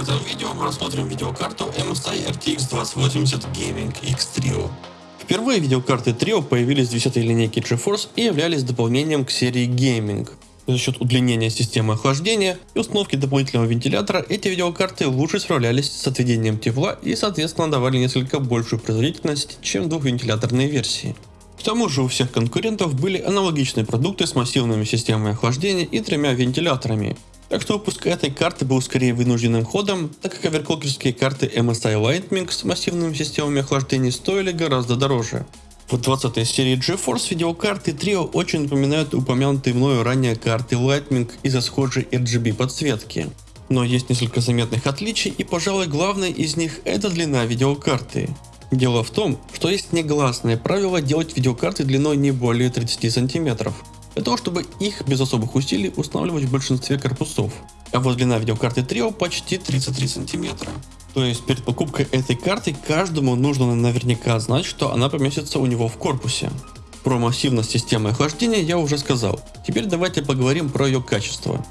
этом видео мы рассмотрим видеокарту MSI RTX 2080 Gaming X Trio. Впервые видеокарты Trio появились в 10 линейке GeForce и являлись дополнением к серии Gaming. За счет удлинения системы охлаждения и установки дополнительного вентилятора эти видеокарты лучше справлялись с отведением тепла и соответственно давали несколько большую производительность, чем двухвентиляторные версии. К тому же у всех конкурентов были аналогичные продукты с массивными системами охлаждения и тремя вентиляторами, так что выпуск этой карты был скорее вынужденным ходом, так как оверклокерские карты MSI Lightning с массивными системами охлаждения стоили гораздо дороже. В 20 серии GeForce видеокарты Trio очень напоминают упомянутые мною ранее карты Lightning из-за схожей RGB подсветки. Но есть несколько заметных отличий и пожалуй главное из них это длина видеокарты. Дело в том, что есть негласное правило делать видеокарты длиной не более 30 сантиметров для того, чтобы их без особых усилий устанавливать в большинстве корпусов. А вот длина видеокарты Trio почти 33 сантиметра. То есть перед покупкой этой карты каждому нужно наверняка знать, что она поместится у него в корпусе. Про массивность системы охлаждения я уже сказал. Теперь давайте поговорим про ее качество.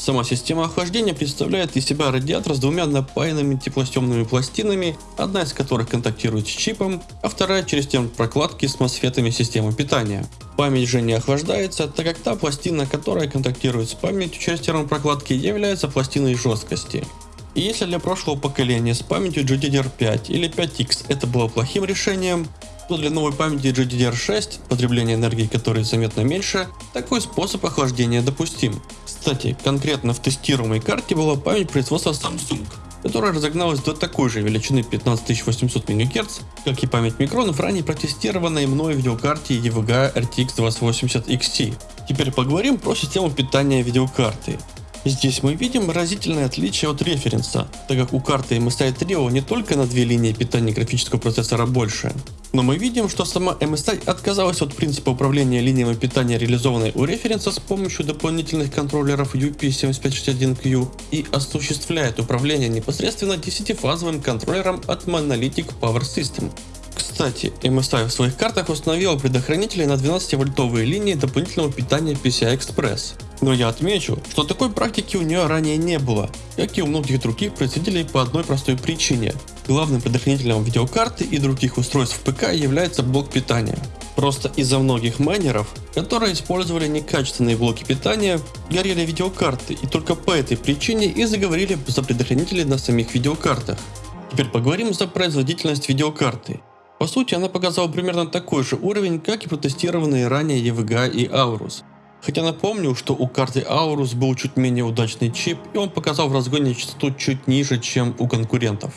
Сама система охлаждения представляет из себя радиатор с двумя напаянными теплостемными пластинами, одна из которых контактирует с чипом, а вторая через термопрокладки с мосфетами системы питания. Память же не охлаждается, так как та пластина, которая контактирует с памятью через термопрокладки, является пластиной жесткости. И если для прошлого поколения с памятью GDDR5 или 5X это было плохим решением, то для новой памяти GDDR6, потребление энергии которой заметно меньше, такой способ охлаждения допустим. Кстати, конкретно в тестируемой карте была память производства Samsung, которая разогналась до такой же величины 15800 МГц, как и память микронов ранее протестированной мной видеокарте EVGA RTX 2080 XT. Теперь поговорим про систему питания видеокарты. Здесь мы видим разительное отличие от референса, так как у карты MSI Trio не только на две линии питания графического процессора больше, но мы видим, что сама MSI отказалась от принципа управления линиями питания, реализованной у референса с помощью дополнительных контроллеров UP7561Q и осуществляет управление непосредственно 10-фазовым контроллером от Monolithic Power System. Кстати, MSI в своих картах установила предохранители на 12-вольтовые линии дополнительного питания PCI Express. Но я отмечу, что такой практики у нее ранее не было, как и у многих других производителей по одной простой причине. Главным предохранителем видеокарты и других устройств ПК является блок питания. Просто из-за многих майнеров, которые использовали некачественные блоки питания, горели видеокарты и только по этой причине и заговорили за предохранители на самих видеокартах. Теперь поговорим за производительность видеокарты. По сути она показала примерно такой же уровень, как и протестированные ранее EVGA и Aorus. Хотя напомню, что у карты Aorus был чуть менее удачный чип и он показал в разгоне частоту чуть ниже, чем у конкурентов.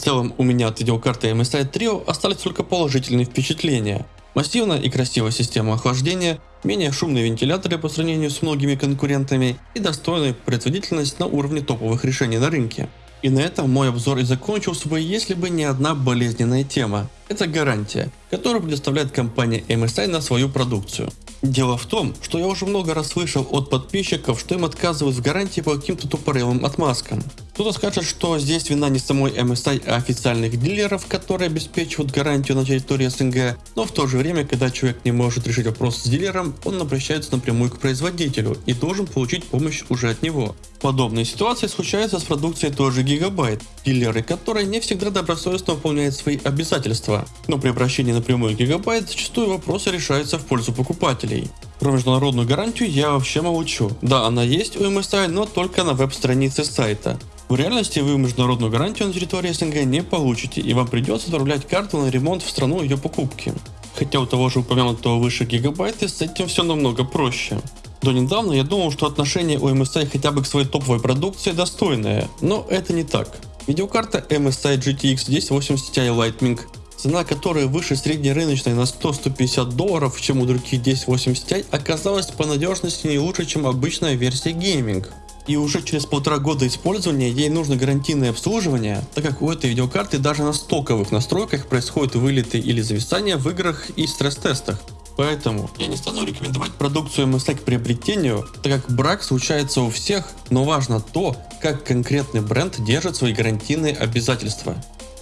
Целом у меня от видеокарты MSI Trio остались только положительные впечатления. Массивная и красивая система охлаждения, менее шумные вентиляторы по сравнению с многими конкурентами и достойная производительность на уровне топовых решений на рынке. И на этом мой обзор и закончился бы, если бы не одна болезненная тема. Это гарантия, которую предоставляет компания MSI на свою продукцию. Дело в том, что я уже много раз слышал от подписчиков, что им отказывают в гарантии по каким-то тупорылым отмазкам. Кто-то скажет, что здесь вина не самой MSI, а официальных дилеров, которые обеспечивают гарантию на территории СНГ, но в то же время, когда человек не может решить вопрос с дилером, он обращается напрямую к производителю и должен получить помощь уже от него. Подобные ситуации случаются с продукцией той же Gigabyte, дилеры которой не всегда добросовестно выполняют свои обязательства, но при обращении напрямую к Gigabyte зачастую вопросы решаются в пользу покупателей. Про международную гарантию я вообще молчу. Да, она есть у MSI, но только на веб-странице сайта. В реальности вы международную гарантию на территории СНГ не получите и вам придется отправлять карту на ремонт в страну ее покупки. Хотя у того же упомянутого выше гигабайта с этим все намного проще. До недавно я думал, что отношение у MSI хотя бы к своей топовой продукции достойное, но это не так. Видеокарта MSI GTX 1080 Ti Lightning, цена которой выше среднерыночной на 100-150 долларов, чем у других 1080 Ti, оказалась по надежности не лучше, чем обычная версия гейминг. И уже через полтора года использования ей нужно гарантийное обслуживание, так как у этой видеокарты даже на стоковых настройках происходят вылеты или зависания в играх и стресс-тестах. Поэтому я не стану рекомендовать продукцию MSI к приобретению, так как брак случается у всех, но важно то, как конкретный бренд держит свои гарантийные обязательства.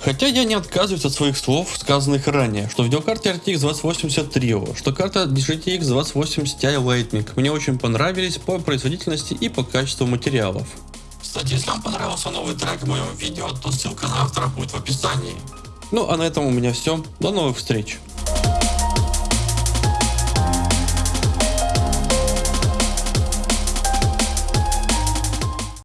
Хотя я не отказываюсь от своих слов, сказанных ранее, что видеокарта RTX 2080 Trio, что карта GTX 2080 Ti Lightning мне очень понравились по производительности и по качеству материалов. Кстати, если вам понравился новый трек в моем видео, то ссылка на автора будет в описании. Ну а на этом у меня все. До новых встреч.